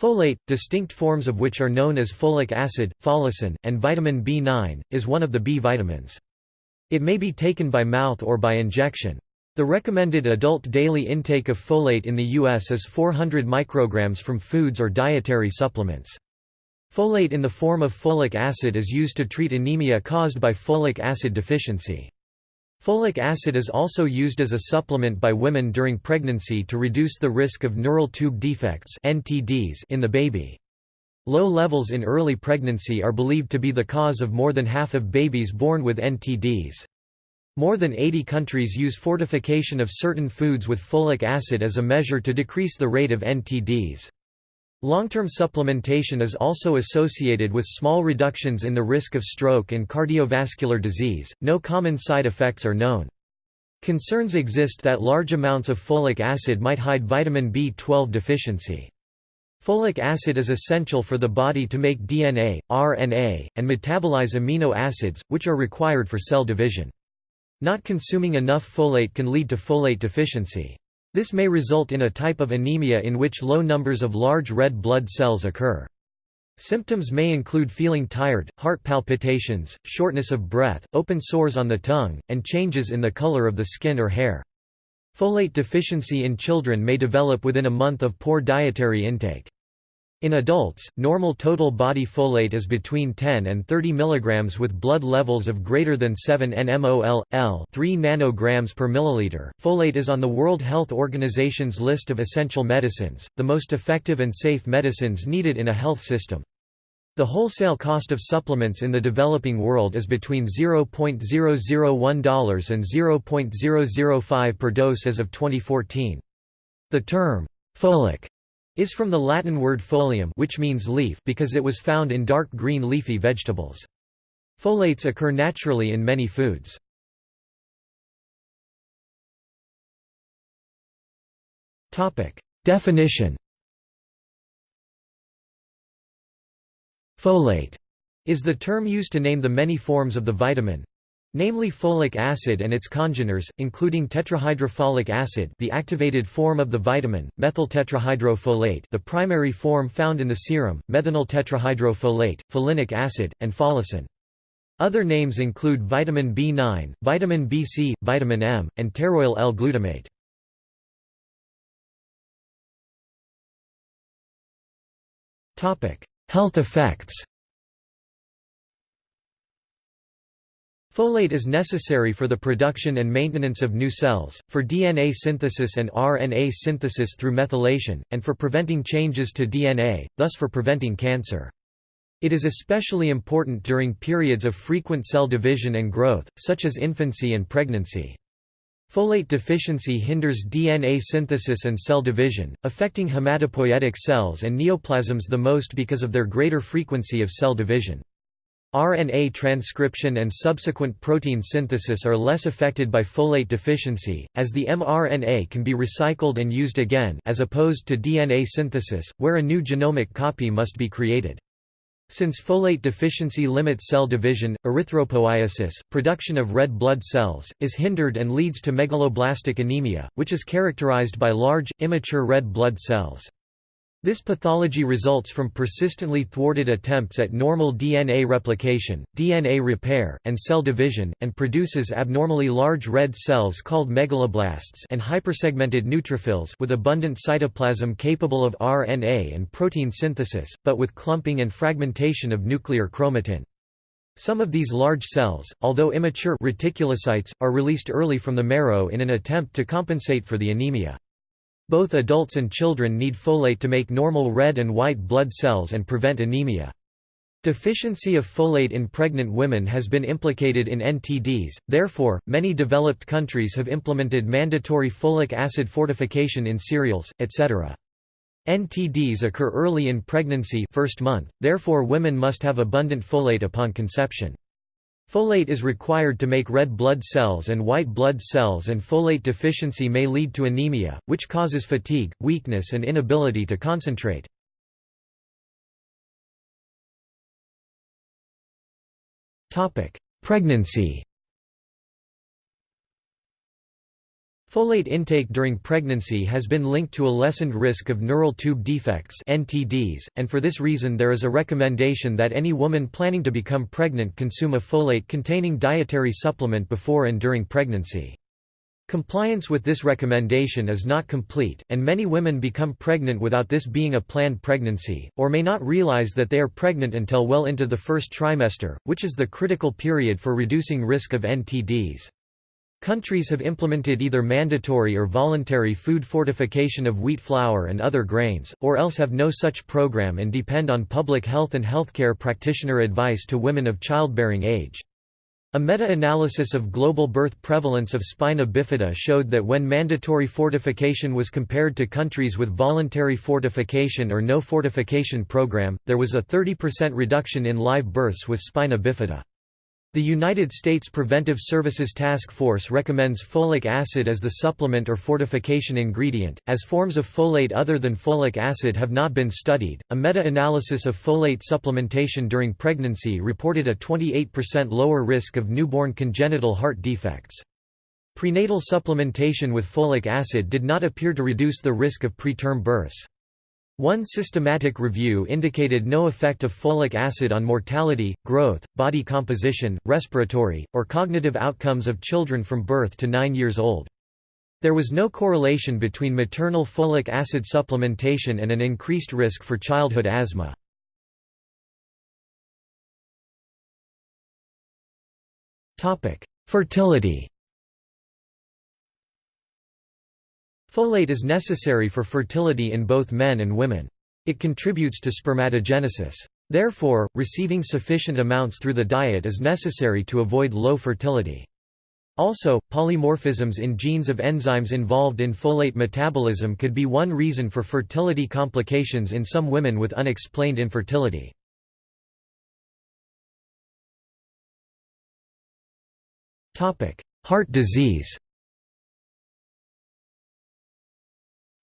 Folate, distinct forms of which are known as folic acid, folacin, and vitamin B9, is one of the B vitamins. It may be taken by mouth or by injection. The recommended adult daily intake of folate in the U.S. is 400 micrograms from foods or dietary supplements. Folate in the form of folic acid is used to treat anemia caused by folic acid deficiency. Folic acid is also used as a supplement by women during pregnancy to reduce the risk of neural tube defects in the baby. Low levels in early pregnancy are believed to be the cause of more than half of babies born with NTDs. More than 80 countries use fortification of certain foods with folic acid as a measure to decrease the rate of NTDs. Long-term supplementation is also associated with small reductions in the risk of stroke and cardiovascular disease. No common side effects are known. Concerns exist that large amounts of folic acid might hide vitamin B12 deficiency. Folic acid is essential for the body to make DNA, RNA, and metabolize amino acids, which are required for cell division. Not consuming enough folate can lead to folate deficiency. This may result in a type of anemia in which low numbers of large red blood cells occur. Symptoms may include feeling tired, heart palpitations, shortness of breath, open sores on the tongue, and changes in the color of the skin or hair. Folate deficiency in children may develop within a month of poor dietary intake. In adults, normal total body folate is between 10 and 30 mg with blood levels of greater than 7 nmol, L 3 nanograms per milliliter. Folate is on the World Health Organization's list of essential medicines, the most effective and safe medicines needed in a health system. The wholesale cost of supplements in the developing world is between $0.001 and $0.005 per dose as of 2014. The term, folic is from the Latin word folium which means leaf because it was found in dark green leafy vegetables. Folates occur naturally in many foods. Definition Folate is the term used to name the many forms of the vitamin, namely folic acid and its congeners, including tetrahydrofolic acid the activated form of the vitamin, methyltetrahydrofolate the primary form found in the serum, methenyl tetrahydrofolate, folinic acid, and folacin. Other names include vitamin B9, vitamin BC, vitamin M, and pteroyl L-glutamate. Health effects Folate is necessary for the production and maintenance of new cells, for DNA synthesis and RNA synthesis through methylation, and for preventing changes to DNA, thus for preventing cancer. It is especially important during periods of frequent cell division and growth, such as infancy and pregnancy. Folate deficiency hinders DNA synthesis and cell division, affecting hematopoietic cells and neoplasms the most because of their greater frequency of cell division. RNA transcription and subsequent protein synthesis are less affected by folate deficiency, as the mRNA can be recycled and used again as opposed to DNA synthesis, where a new genomic copy must be created. Since folate deficiency limits cell division, erythropoiesis, production of red blood cells, is hindered and leads to megaloblastic anemia, which is characterized by large, immature red blood cells. This pathology results from persistently thwarted attempts at normal DNA replication, DNA repair, and cell division, and produces abnormally large red cells called megaloblasts and hypersegmented neutrophils with abundant cytoplasm capable of RNA and protein synthesis, but with clumping and fragmentation of nuclear chromatin. Some of these large cells, although immature reticulocytes, are released early from the marrow in an attempt to compensate for the anemia. Both adults and children need folate to make normal red and white blood cells and prevent anemia. Deficiency of folate in pregnant women has been implicated in NTDs, therefore, many developed countries have implemented mandatory folic acid fortification in cereals, etc. NTDs occur early in pregnancy first month, therefore women must have abundant folate upon conception. Folate is required to make red blood cells and white blood cells and folate deficiency may lead to anemia, which causes fatigue, weakness and inability to concentrate. Pregnancy Folate intake during pregnancy has been linked to a lessened risk of neural tube defects (NTDs), and for this reason there is a recommendation that any woman planning to become pregnant consume a folate-containing dietary supplement before and during pregnancy. Compliance with this recommendation is not complete, and many women become pregnant without this being a planned pregnancy, or may not realize that they are pregnant until well into the first trimester, which is the critical period for reducing risk of NTDs. Countries have implemented either mandatory or voluntary food fortification of wheat flour and other grains, or else have no such program and depend on public health and healthcare practitioner advice to women of childbearing age. A meta-analysis of global birth prevalence of spina bifida showed that when mandatory fortification was compared to countries with voluntary fortification or no fortification program, there was a 30% reduction in live births with spina bifida. The United States Preventive Services Task Force recommends folic acid as the supplement or fortification ingredient, as forms of folate other than folic acid have not been studied. A meta analysis of folate supplementation during pregnancy reported a 28% lower risk of newborn congenital heart defects. Prenatal supplementation with folic acid did not appear to reduce the risk of preterm births. One systematic review indicated no effect of folic acid on mortality, growth, body composition, respiratory, or cognitive outcomes of children from birth to 9 years old. There was no correlation between maternal folic acid supplementation and an increased risk for childhood asthma. Fertility Folate is necessary for fertility in both men and women. It contributes to spermatogenesis. Therefore, receiving sufficient amounts through the diet is necessary to avoid low fertility. Also, polymorphisms in genes of enzymes involved in folate metabolism could be one reason for fertility complications in some women with unexplained infertility. Heart disease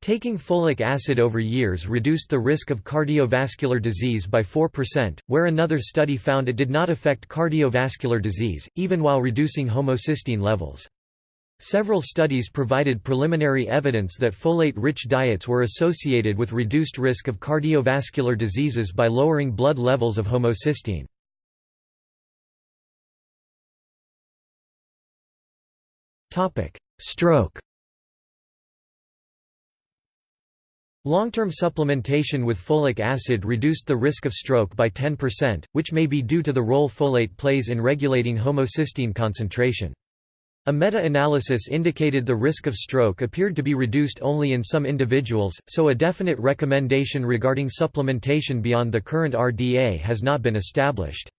Taking folic acid over years reduced the risk of cardiovascular disease by 4%, where another study found it did not affect cardiovascular disease, even while reducing homocysteine levels. Several studies provided preliminary evidence that folate-rich diets were associated with reduced risk of cardiovascular diseases by lowering blood levels of homocysteine. Stroke Long-term supplementation with folic acid reduced the risk of stroke by 10%, which may be due to the role folate plays in regulating homocysteine concentration. A meta-analysis indicated the risk of stroke appeared to be reduced only in some individuals, so a definite recommendation regarding supplementation beyond the current RDA has not been established.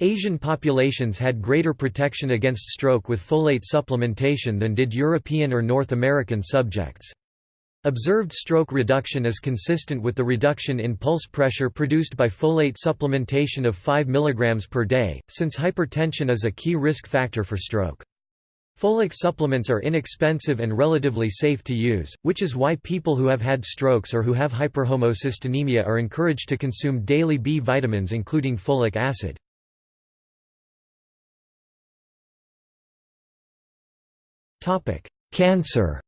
Asian populations had greater protection against stroke with folate supplementation than did European or North American subjects. Observed stroke reduction is consistent with the reduction in pulse pressure produced by folate supplementation of 5 mg per day, since hypertension is a key risk factor for stroke. Folic supplements are inexpensive and relatively safe to use, which is why people who have had strokes or who have hyperhomocysteinemia are encouraged to consume daily B vitamins including folic acid. Cancer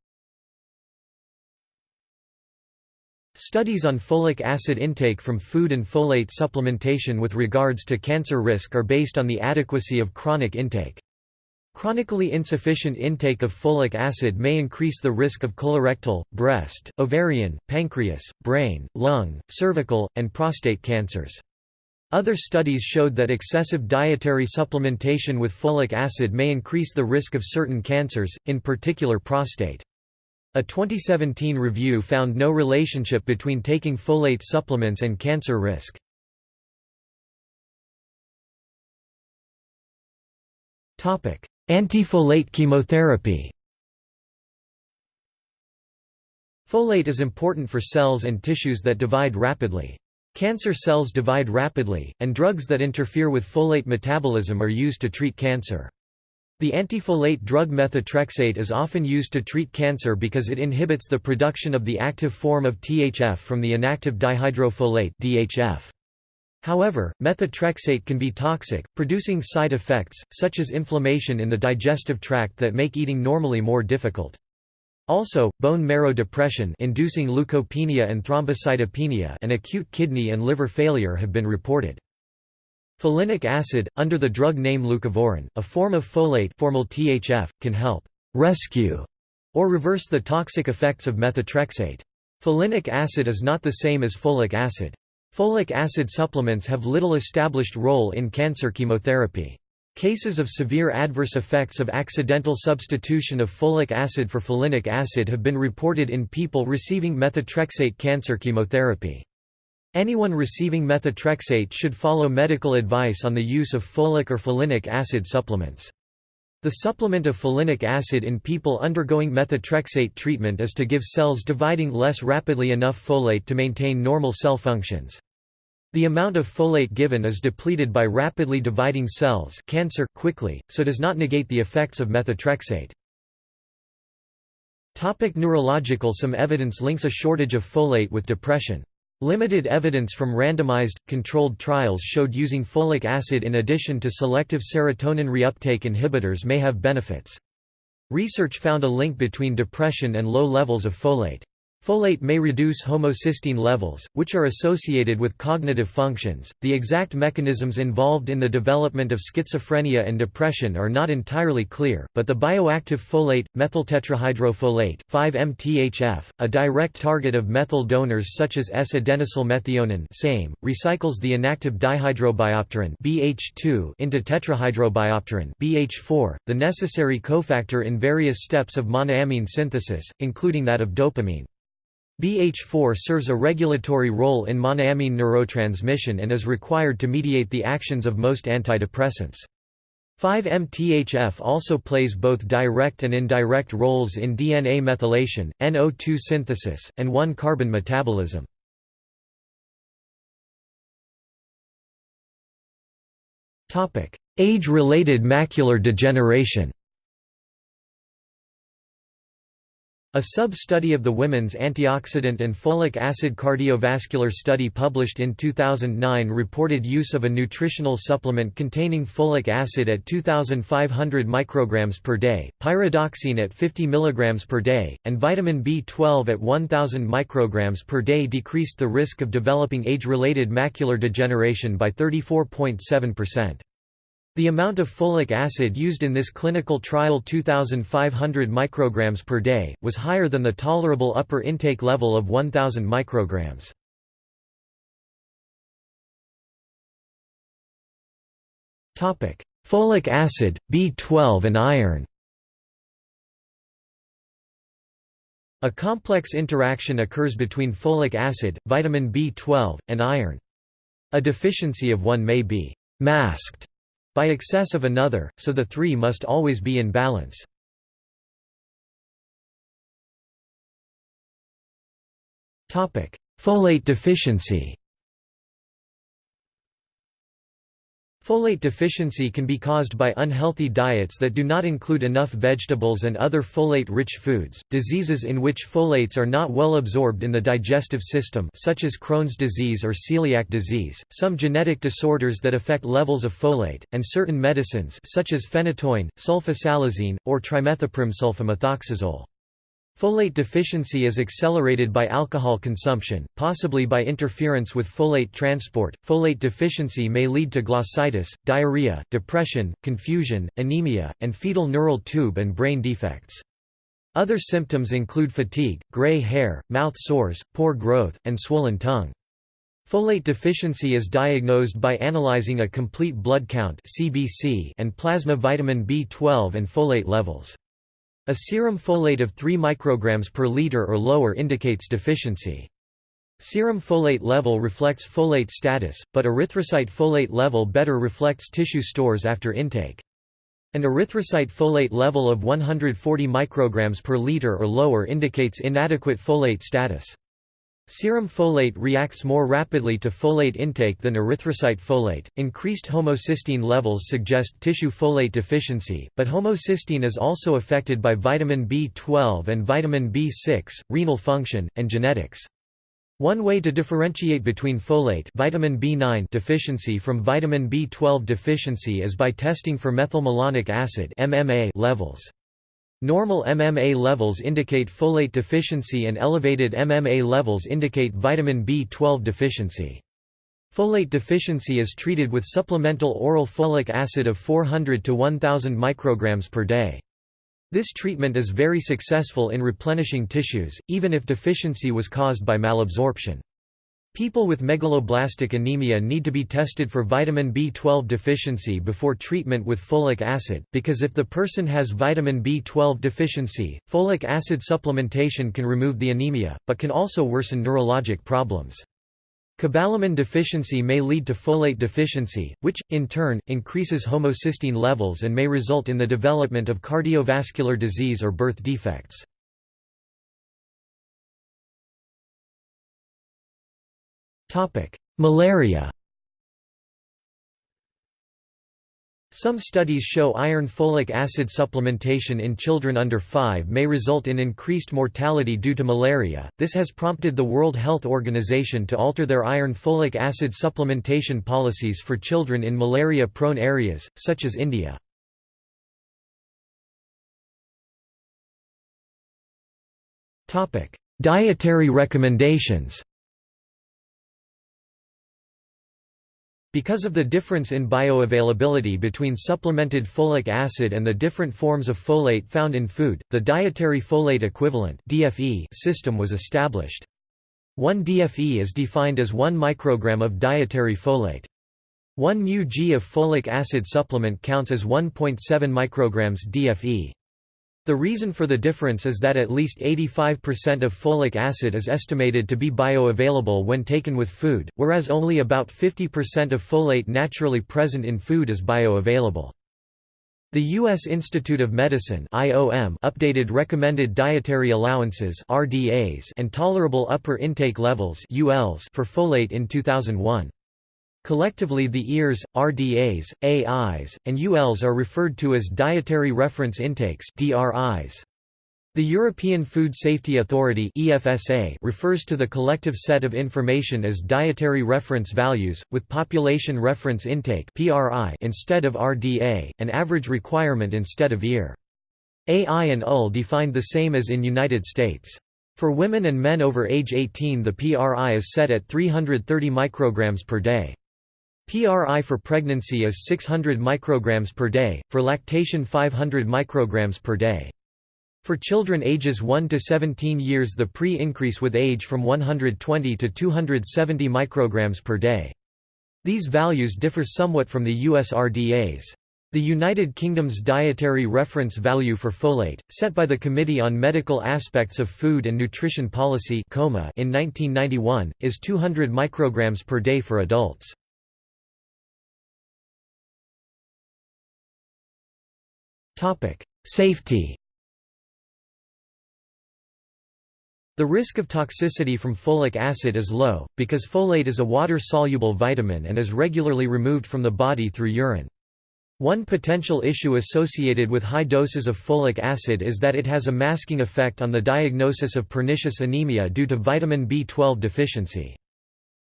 Studies on folic acid intake from food and folate supplementation with regards to cancer risk are based on the adequacy of chronic intake. Chronically insufficient intake of folic acid may increase the risk of colorectal, breast, ovarian, pancreas, brain, lung, cervical, and prostate cancers. Other studies showed that excessive dietary supplementation with folic acid may increase the risk of certain cancers, in particular prostate. A 2017 review found no relationship between taking folate supplements and cancer risk. Antifolate chemotherapy Folate is important for cells and tissues that divide rapidly. Cancer cells divide rapidly, and drugs that interfere with folate metabolism are used to treat cancer. The antifolate drug methotrexate is often used to treat cancer because it inhibits the production of the active form of THF from the inactive dihydrofolate DHF. However, methotrexate can be toxic, producing side effects, such as inflammation in the digestive tract that make eating normally more difficult. Also, bone marrow depression inducing leukopenia and thrombocytopenia and acute kidney and liver failure have been reported. Folinic acid, under the drug name leucovorin, a form of folate formyl THF, can help «rescue» or reverse the toxic effects of methotrexate. Folinic acid is not the same as folic acid. Folic acid supplements have little established role in cancer chemotherapy. Cases of severe adverse effects of accidental substitution of folic acid for folinic acid have been reported in people receiving methotrexate cancer chemotherapy. Anyone receiving methotrexate should follow medical advice on the use of folic or folinic acid supplements. The supplement of folinic acid in people undergoing methotrexate treatment is to give cells dividing less rapidly enough folate to maintain normal cell functions. The amount of folate given is depleted by rapidly dividing cells cancer quickly, so does not negate the effects of methotrexate. Topic neurological Some evidence links a shortage of folate with depression. Limited evidence from randomized, controlled trials showed using folic acid in addition to selective serotonin reuptake inhibitors may have benefits. Research found a link between depression and low levels of folate. Folate may reduce homocysteine levels, which are associated with cognitive functions. The exact mechanisms involved in the development of schizophrenia and depression are not entirely clear, but the bioactive folate, methyltetrahydrofolate, 5-MTHF, a direct target of methyl donors such as S-adenosylmethionine (SAMe), recycles the inactive dihydrobiopterin (BH2) into tetrahydrobiopterin (BH4), the necessary cofactor in various steps of monoamine synthesis, including that of dopamine. BH4 serves a regulatory role in monoamine neurotransmission and is required to mediate the actions of most antidepressants. 5-MTHF also plays both direct and indirect roles in DNA methylation, NO2 synthesis, and 1-carbon metabolism. Age-related macular degeneration A sub-study of the women's antioxidant and folic acid cardiovascular study published in 2009 reported use of a nutritional supplement containing folic acid at 2500 micrograms per day, pyridoxine at 50 mg per day, and vitamin B12 at 1000 micrograms per day decreased the risk of developing age-related macular degeneration by 34.7%. The amount of folic acid used in this clinical trial 2500 micrograms per day, was higher than the tolerable upper intake level of 1000 micrograms. Folic acid, B12 and iron A complex interaction occurs between folic acid, vitamin B12, and iron. A deficiency of one may be «masked» by excess of another, so the three must always be in balance. Folate deficiency Folate deficiency can be caused by unhealthy diets that do not include enough vegetables and other folate-rich foods, diseases in which folates are not well absorbed in the digestive system such as Crohn's disease or celiac disease, some genetic disorders that affect levels of folate, and certain medicines such as phenytoin, sulfasalazine, or trimethoprim sulfamethoxazole. Folate deficiency is accelerated by alcohol consumption, possibly by interference with folate transport. Folate deficiency may lead to glossitis, diarrhea, depression, confusion, anemia, and fetal neural tube and brain defects. Other symptoms include fatigue, gray hair, mouth sores, poor growth, and swollen tongue. Folate deficiency is diagnosed by analyzing a complete blood count (CBC) and plasma vitamin B12 and folate levels. A serum folate of 3 micrograms per liter or lower indicates deficiency. Serum folate level reflects folate status, but erythrocyte folate level better reflects tissue stores after intake. An erythrocyte folate level of 140 micrograms per liter or lower indicates inadequate folate status. Serum folate reacts more rapidly to folate intake than erythrocyte folate. Increased homocysteine levels suggest tissue folate deficiency, but homocysteine is also affected by vitamin B12 and vitamin B6, renal function, and genetics. One way to differentiate between folate vitamin B9 deficiency from vitamin B12 deficiency is by testing for methylmalonic acid MMA levels. Normal MMA levels indicate folate deficiency and elevated MMA levels indicate vitamin B12 deficiency. Folate deficiency is treated with supplemental oral folic acid of 400 to 1000 micrograms per day. This treatment is very successful in replenishing tissues, even if deficiency was caused by malabsorption. People with megaloblastic anemia need to be tested for vitamin B12 deficiency before treatment with folic acid, because if the person has vitamin B12 deficiency, folic acid supplementation can remove the anemia, but can also worsen neurologic problems. Cobalamin deficiency may lead to folate deficiency, which, in turn, increases homocysteine levels and may result in the development of cardiovascular disease or birth defects. Malaria Some studies show iron folic acid supplementation in children under 5 may result in increased mortality due to malaria. This has prompted the World Health Organization to alter their iron folic acid supplementation policies for children in malaria prone areas, such as India. Dietary recommendations Because of the difference in bioavailability between supplemented folic acid and the different forms of folate found in food, the dietary folate equivalent system was established. 1 DFE is defined as 1 microgram of dietary folate. 1 μg of folic acid supplement counts as 1.7 micrograms DFE. The reason for the difference is that at least 85% of folic acid is estimated to be bioavailable when taken with food, whereas only about 50% of folate naturally present in food is bioavailable. The U.S. Institute of Medicine IOM updated recommended dietary allowances RDAs and tolerable upper intake levels ULs for folate in 2001. Collectively the EARs, RDAs, AIs, and ULs are referred to as Dietary Reference Intakes DRIs. The European Food Safety Authority EFSA refers to the collective set of information as dietary reference values, with population reference intake PRI instead of RDA, an average requirement instead of EAR. AI and UL defined the same as in United States. For women and men over age 18 the PRI is set at 330 micrograms per day. PRI for pregnancy is 600 micrograms per day, for lactation 500 micrograms per day. For children ages 1 to 17 years the pre-increase with age from 120 to 270 micrograms per day. These values differ somewhat from the US RDAs. The United Kingdom's dietary reference value for folate, set by the Committee on Medical Aspects of Food and Nutrition Policy in 1991, is 200 micrograms per day for adults. Safety The risk of toxicity from folic acid is low, because folate is a water-soluble vitamin and is regularly removed from the body through urine. One potential issue associated with high doses of folic acid is that it has a masking effect on the diagnosis of pernicious anemia due to vitamin B12 deficiency.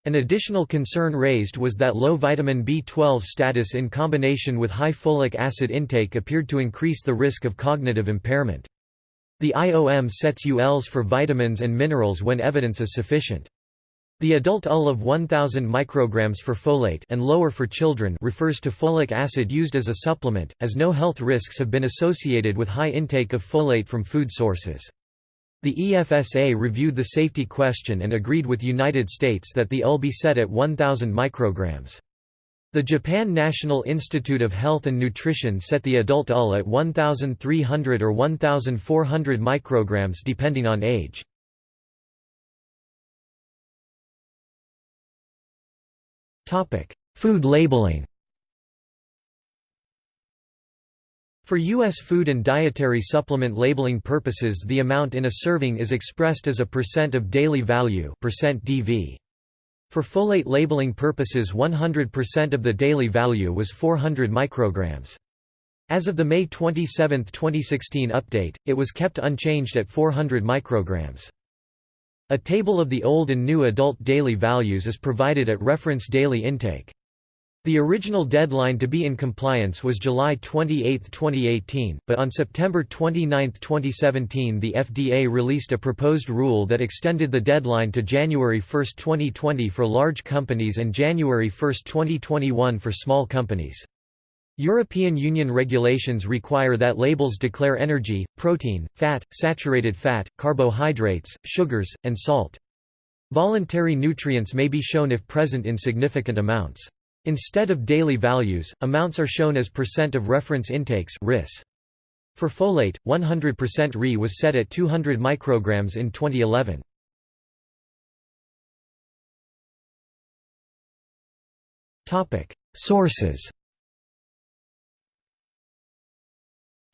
An additional concern raised was that low vitamin B12 status in combination with high folic acid intake appeared to increase the risk of cognitive impairment. The IOM sets ULs for vitamins and minerals when evidence is sufficient. The adult UL of 1000 micrograms for folate and lower for children refers to folic acid used as a supplement, as no health risks have been associated with high intake of folate from food sources. The EFSA reviewed the safety question and agreed with United States that the UL be set at 1000 micrograms. The Japan National Institute of Health and Nutrition set the adult UL at 1300 or 1400 micrograms depending on age. Food labeling. For U.S. food and dietary supplement labeling purposes the amount in a serving is expressed as a percent of daily value percent DV. For folate labeling purposes 100% of the daily value was 400 micrograms. As of the May 27, 2016 update, it was kept unchanged at 400 micrograms. A table of the old and new adult daily values is provided at reference daily intake. The original deadline to be in compliance was July 28, 2018, but on September 29, 2017 the FDA released a proposed rule that extended the deadline to January 1, 2020 for large companies and January 1, 2021 for small companies. European Union regulations require that labels declare energy, protein, fat, saturated fat, carbohydrates, sugars, and salt. Voluntary nutrients may be shown if present in significant amounts. Instead of daily values, amounts are shown as percent of reference intakes RIS. For folate, 100% Ri was set at 200 micrograms in 2011. Topic: Sources.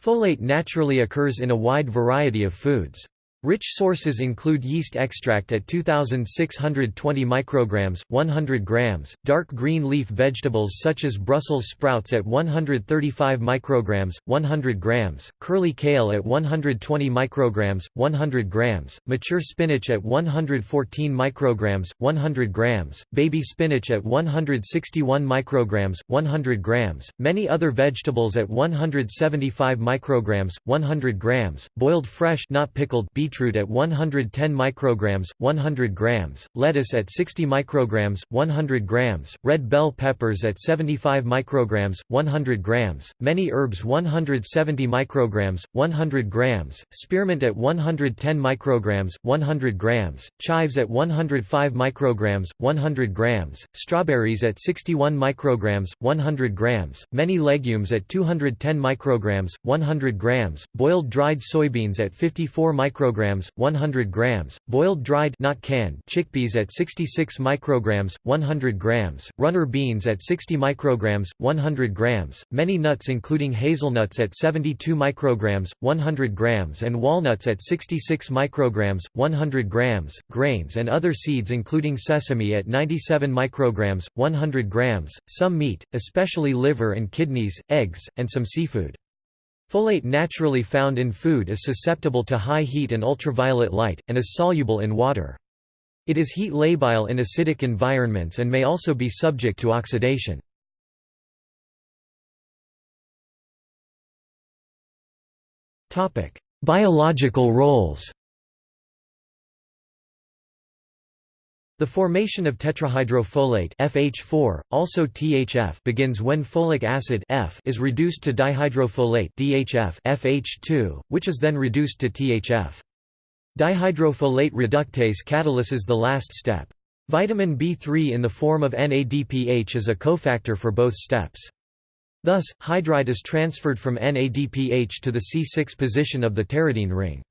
Folate naturally occurs in a wide variety of foods. Rich sources include yeast extract at 2620 micrograms, 100 grams, dark green leaf vegetables such as Brussels sprouts at 135 micrograms, 100 grams, curly kale at 120 micrograms, 100 grams, mature spinach at 114 micrograms, 100 grams, baby spinach at 161 micrograms, 100 grams, many other vegetables at 175 micrograms, 100 grams, boiled fresh not pickled beet beetroot at 110 micrograms, 100 grams, lettuce at 60 micrograms, 100 grams, red bell peppers at 75 micrograms, 100 grams, many herbs 170 micrograms, 100 grams, spearmint at 110 micrograms, 100 grams, chives at 105 micrograms, 100 grams, strawberries at 61 micrograms, 100 grams, many legumes at 210 micrograms, 100 grams, boiled dried soybeans at 54 micrograms micrograms, 100 grams, boiled dried not canned chickpeas at 66 micrograms, 100 grams, runner beans at 60 micrograms, 100 grams, many nuts including hazelnuts at 72 micrograms, 100 grams and walnuts at 66 micrograms, 100 grams, grains and other seeds including sesame at 97 micrograms, 100 grams, some meat, especially liver and kidneys, eggs, and some seafood. Folate naturally found in food is susceptible to high heat and ultraviolet light, and is soluble in water. It is heat labile in acidic environments and may also be subject to oxidation. Biological roles The formation of tetrahydrofolate FH4, also THF, begins when folic acid F is reduced to dihydrofolate DHF FH2, which is then reduced to THF. Dihydrofolate reductase catalyses the last step. Vitamin B3 in the form of NADPH is a cofactor for both steps. Thus, hydride is transferred from NADPH to the C6 position of the pteridine ring.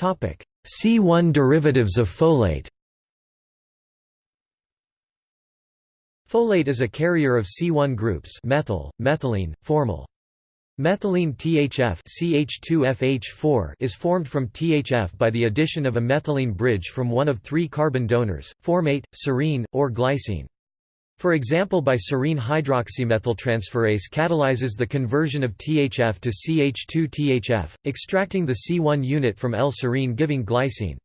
C1 derivatives of folate Folate is a carrier of C1 groups methyl, methylene, formyl. Methylene THF CH2FH4 is formed from THF by the addition of a methylene bridge from one of three carbon donors, formate, serine, or glycine. For example by serine hydroxymethyltransferase catalyzes the conversion of THF to CH2-THF, extracting the C1 unit from L-serine giving glycine.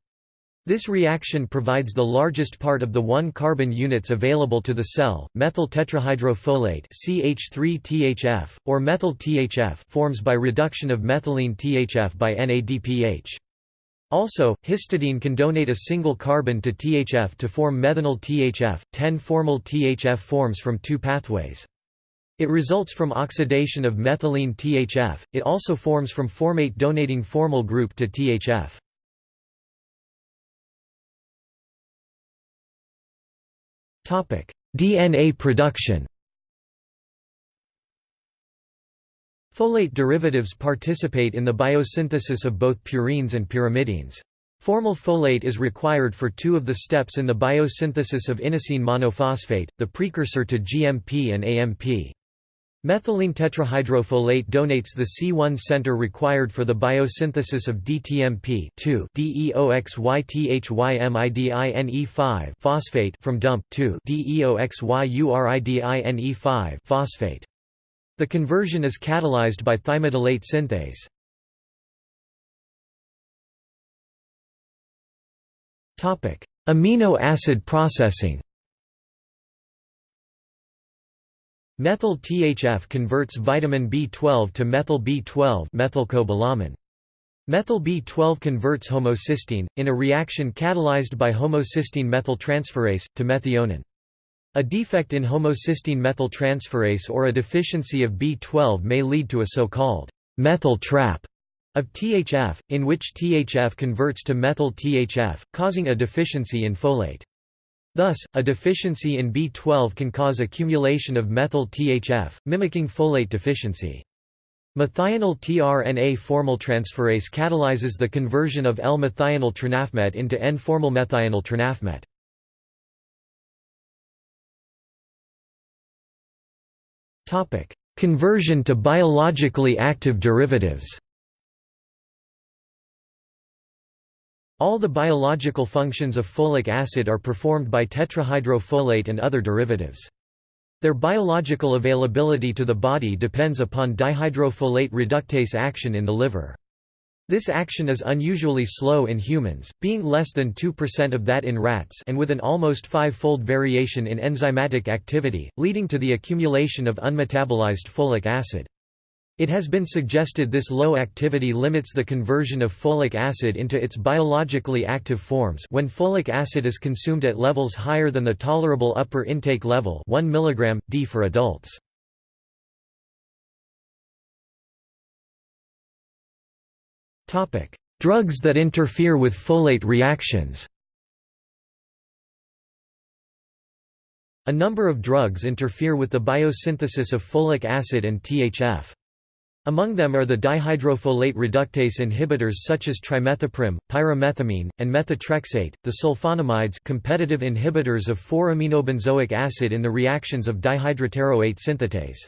This reaction provides the largest part of the 1 carbon units available to the cell. Methyl tetrahydrofolate CH3-THF or methyl THF forms by reduction of methylene THF by NADPH. Also, histidine can donate a single carbon to THF to form methenyl THF. Ten formyl THF forms from two pathways. It results from oxidation of methylene THF, it also forms from formate donating formyl group to THF. DNA production Folate derivatives participate in the biosynthesis of both purines and pyrimidines. Formyl folate is required for two of the steps in the biosynthesis of inosine monophosphate, the precursor to GMP and AMP. Methylene tetrahydrofolate donates the C1 center required for the biosynthesis of DTMP DEOXYTHYMIDINE5 phosphate from DUMP DEOXYURIDINE5 phosphate. The conversion is catalyzed by thymidylate synthase. Topic: Amino acid processing Methyl THF converts vitamin B12 to methyl B12 methylcobalamin. Methyl B12 converts homocysteine, in a reaction catalyzed by homocysteine methyltransferase, to methionine. A defect in homocysteine methyltransferase or a deficiency of B12 may lead to a so-called methyl trap of THF, in which THF converts to methyl THF, causing a deficiency in folate. Thus, a deficiency in B12 can cause accumulation of methyl THF, mimicking folate deficiency. Methionine tRNA formyltransferase catalyzes the conversion of L-methionine trinafmet into N-formylmethionine trinafmet. Conversion to biologically active derivatives All the biological functions of folic acid are performed by tetrahydrofolate and other derivatives. Their biological availability to the body depends upon dihydrofolate reductase action in the liver. This action is unusually slow in humans, being less than 2% of that in rats and with an almost five-fold variation in enzymatic activity, leading to the accumulation of unmetabolized folic acid. It has been suggested this low activity limits the conversion of folic acid into its biologically active forms when folic acid is consumed at levels higher than the tolerable upper intake level 1 mg, d for adults. Drugs that interfere with folate reactions A number of drugs interfere with the biosynthesis of folic acid and THF. Among them are the dihydrofolate reductase inhibitors such as trimethoprim, pyrimethamine, and methotrexate, the sulfonamides competitive inhibitors of 4-aminobenzoic acid in the reactions of dihydropteroate synthetase.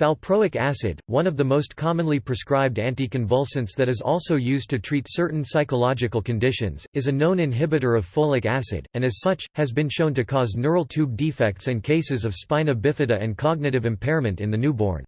Valproic acid, one of the most commonly prescribed anticonvulsants that is also used to treat certain psychological conditions, is a known inhibitor of folic acid, and as such, has been shown to cause neural tube defects and cases of spina bifida and cognitive impairment in the newborn.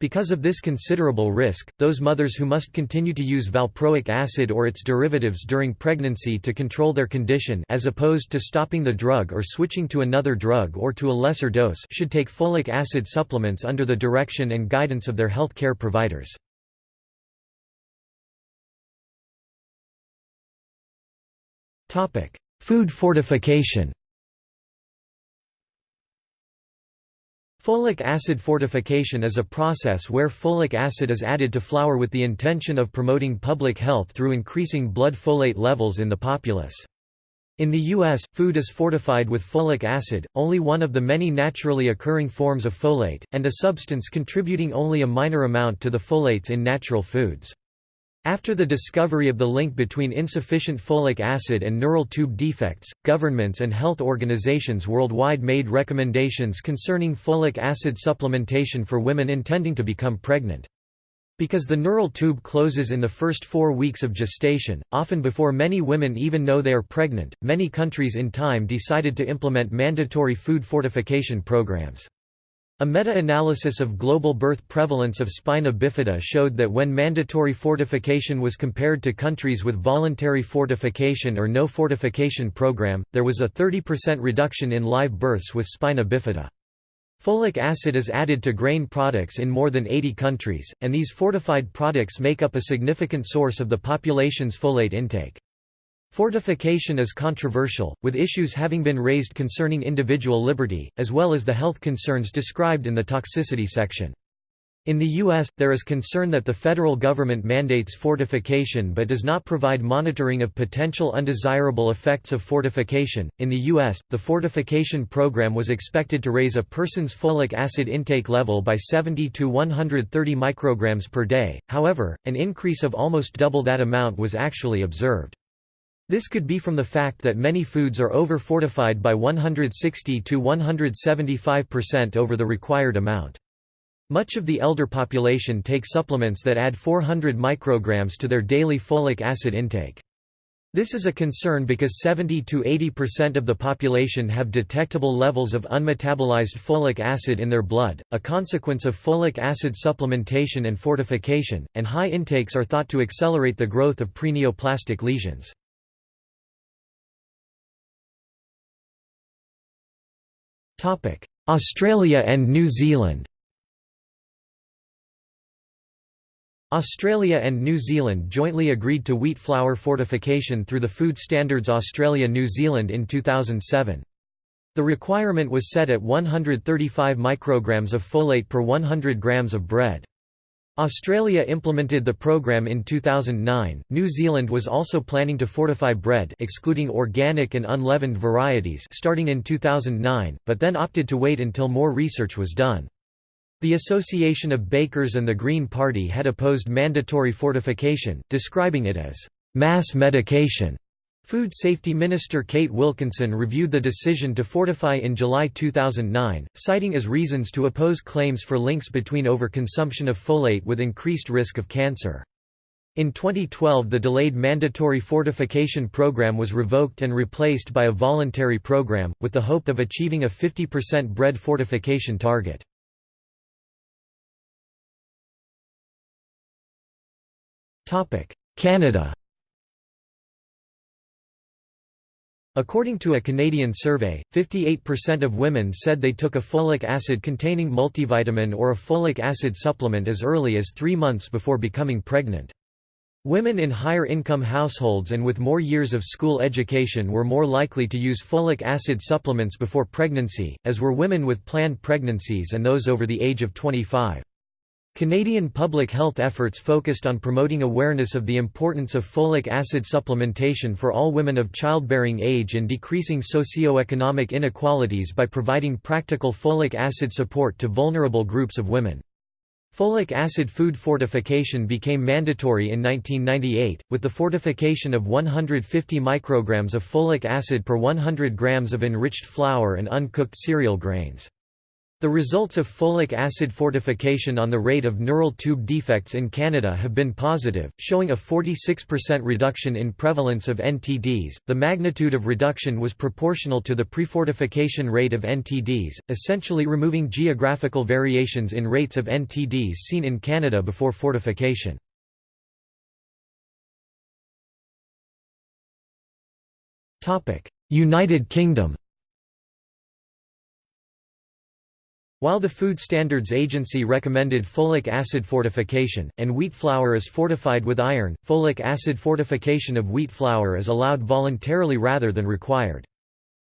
Because of this considerable risk, those mothers who must continue to use valproic acid or its derivatives during pregnancy to control their condition as opposed to stopping the drug or switching to another drug or to a lesser dose should take folic acid supplements under the direction and guidance of their health care providers. Food fortification Folic acid fortification is a process where folic acid is added to flour with the intention of promoting public health through increasing blood folate levels in the populace. In the U.S., food is fortified with folic acid, only one of the many naturally occurring forms of folate, and a substance contributing only a minor amount to the folates in natural foods. After the discovery of the link between insufficient folic acid and neural tube defects, governments and health organizations worldwide made recommendations concerning folic acid supplementation for women intending to become pregnant. Because the neural tube closes in the first four weeks of gestation, often before many women even know they are pregnant, many countries in time decided to implement mandatory food fortification programs. A meta-analysis of global birth prevalence of spina bifida showed that when mandatory fortification was compared to countries with voluntary fortification or no fortification program, there was a 30% reduction in live births with spina bifida. Folic acid is added to grain products in more than 80 countries, and these fortified products make up a significant source of the population's folate intake. Fortification is controversial, with issues having been raised concerning individual liberty, as well as the health concerns described in the toxicity section. In the U.S., there is concern that the federal government mandates fortification but does not provide monitoring of potential undesirable effects of fortification. In the U.S., the fortification program was expected to raise a person's folic acid intake level by 70 to 130 micrograms per day, however, an increase of almost double that amount was actually observed. This could be from the fact that many foods are over-fortified by 160 to 175% over the required amount. Much of the elder population take supplements that add 400 micrograms to their daily folic acid intake. This is a concern because 70 to 80% of the population have detectable levels of unmetabolized folic acid in their blood, a consequence of folic acid supplementation and fortification, and high intakes are thought to accelerate the growth of preneoplastic lesions. Australia and New Zealand Australia and New Zealand jointly agreed to wheat flour fortification through the Food Standards Australia-New Zealand in 2007. The requirement was set at 135 micrograms of folate per 100 grams of bread. Australia implemented the program in 2009. New Zealand was also planning to fortify bread excluding organic and unleavened varieties starting in 2009, but then opted to wait until more research was done. The Association of Bakers and the Green Party had opposed mandatory fortification, describing it as mass medication. Food Safety Minister Kate Wilkinson reviewed the decision to fortify in July 2009, citing as reasons to oppose claims for links between overconsumption of folate with increased risk of cancer. In 2012 the delayed mandatory fortification program was revoked and replaced by a voluntary program, with the hope of achieving a 50% bread fortification target. Canada According to a Canadian survey, 58% of women said they took a folic acid-containing multivitamin or a folic acid supplement as early as three months before becoming pregnant. Women in higher income households and with more years of school education were more likely to use folic acid supplements before pregnancy, as were women with planned pregnancies and those over the age of 25. Canadian public health efforts focused on promoting awareness of the importance of folic acid supplementation for all women of childbearing age and decreasing socio-economic inequalities by providing practical folic acid support to vulnerable groups of women. Folic acid food fortification became mandatory in 1998, with the fortification of 150 micrograms of folic acid per 100 grams of enriched flour and uncooked cereal grains. The results of folic acid fortification on the rate of neural tube defects in Canada have been positive, showing a 46% reduction in prevalence of NTDs. The magnitude of reduction was proportional to the prefortification rate of NTDs, essentially removing geographical variations in rates of NTDs seen in Canada before fortification. United Kingdom While the Food Standards Agency recommended folic acid fortification, and wheat flour is fortified with iron, folic acid fortification of wheat flour is allowed voluntarily rather than required.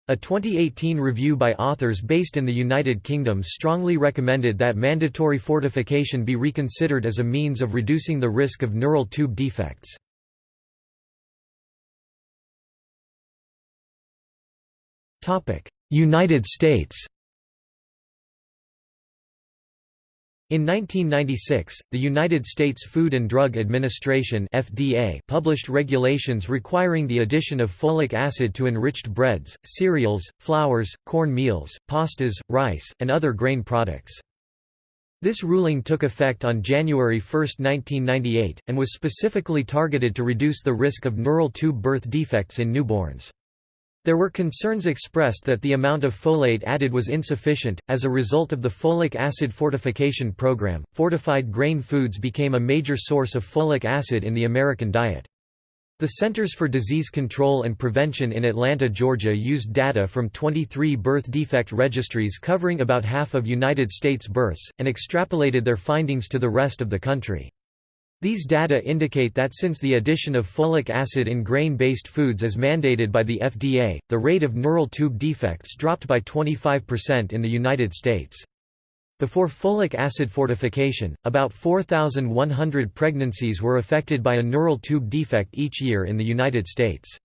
A 2018 review by authors based in the United Kingdom strongly recommended that mandatory fortification be reconsidered as a means of reducing the risk of neural tube defects. United States In 1996, the United States Food and Drug Administration (FDA) published regulations requiring the addition of folic acid to enriched breads, cereals, flours, corn meals, pastas, rice, and other grain products. This ruling took effect on January 1, 1998, and was specifically targeted to reduce the risk of neural tube birth defects in newborns. There were concerns expressed that the amount of folate added was insufficient. As a result of the folic acid fortification program, fortified grain foods became a major source of folic acid in the American diet. The Centers for Disease Control and Prevention in Atlanta, Georgia used data from 23 birth defect registries covering about half of United States births, and extrapolated their findings to the rest of the country. These data indicate that since the addition of folic acid in grain-based foods is mandated by the FDA, the rate of neural tube defects dropped by 25% in the United States. Before folic acid fortification, about 4,100 pregnancies were affected by a neural tube defect each year in the United States.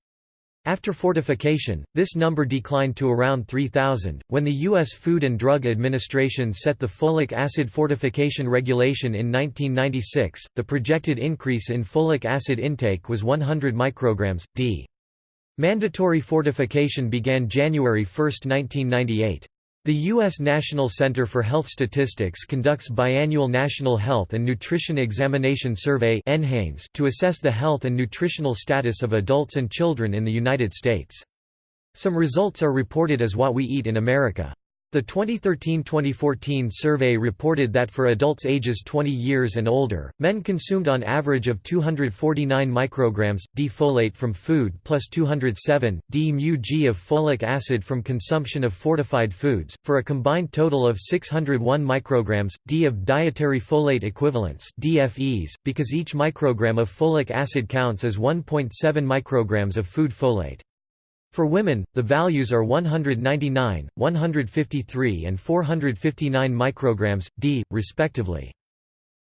After fortification, this number declined to around 3,000. When the U.S. Food and Drug Administration set the folic acid fortification regulation in 1996, the projected increase in folic acid intake was 100 micrograms, d. Mandatory fortification began January 1, 1998. The U.S. National Center for Health Statistics conducts biannual National Health and Nutrition Examination Survey to assess the health and nutritional status of adults and children in the United States. Some results are reported as What We Eat in America. The 2013–2014 survey reported that for adults ages 20 years and older, men consumed on average of 249 micrograms d folate from food plus 207 d mu g of folic acid from consumption of fortified foods, for a combined total of 601 micrograms d of dietary folate equivalents (DFEs), because each microgram of folic acid counts as 1.7 micrograms of food folate. For women, the values are 199, 153 and 459 micrograms, d, respectively.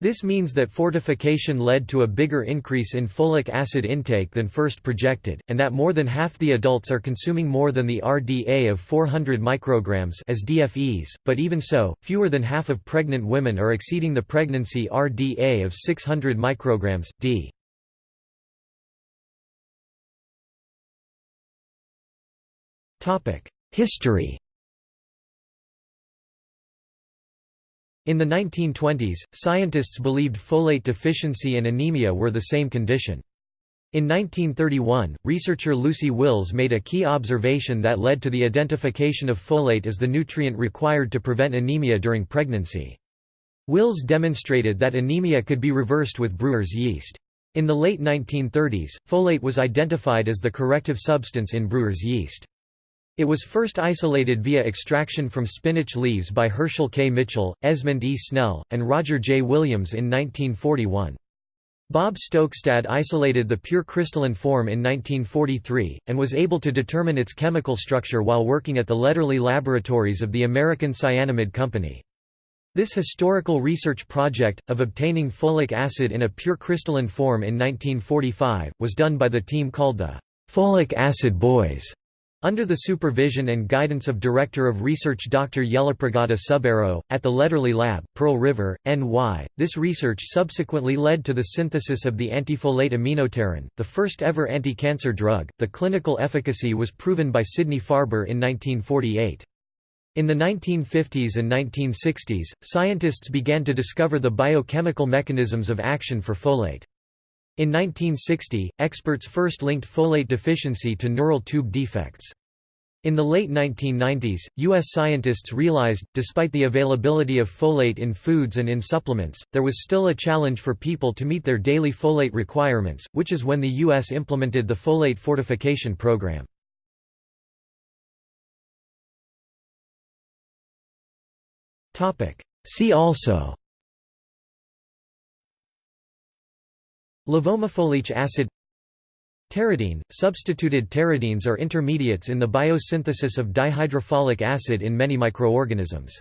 This means that fortification led to a bigger increase in folic acid intake than first projected, and that more than half the adults are consuming more than the RDA of 400 micrograms as DFEs, but even so, fewer than half of pregnant women are exceeding the pregnancy RDA of 600 micrograms, d. History In the 1920s, scientists believed folate deficiency and anemia were the same condition. In 1931, researcher Lucy Wills made a key observation that led to the identification of folate as the nutrient required to prevent anemia during pregnancy. Wills demonstrated that anemia could be reversed with brewer's yeast. In the late 1930s, folate was identified as the corrective substance in brewer's yeast. It was first isolated via extraction from spinach leaves by Herschel K. Mitchell, Esmond E. Snell, and Roger J. Williams in 1941. Bob Stokstad isolated the pure crystalline form in 1943, and was able to determine its chemical structure while working at the Lederle laboratories of the American Cyanamid Company. This historical research project, of obtaining folic acid in a pure crystalline form in 1945, was done by the team called the Folic Acid Boys. Under the supervision and guidance of Director of Research Dr. Yellapragada Subbarow, at the Lederle Lab, Pearl River, NY, this research subsequently led to the synthesis of the antifolate aminopterin, the first ever anti-cancer drug. The clinical efficacy was proven by Sidney Farber in 1948. In the 1950s and 1960s, scientists began to discover the biochemical mechanisms of action for folate. In 1960, experts first linked folate deficiency to neural tube defects. In the late 1990s, U.S. scientists realized, despite the availability of folate in foods and in supplements, there was still a challenge for people to meet their daily folate requirements, which is when the U.S. implemented the folate fortification program. See also Levomefolic acid Pteridine – Substituted pteridines are intermediates in the biosynthesis of dihydrofolic acid in many microorganisms.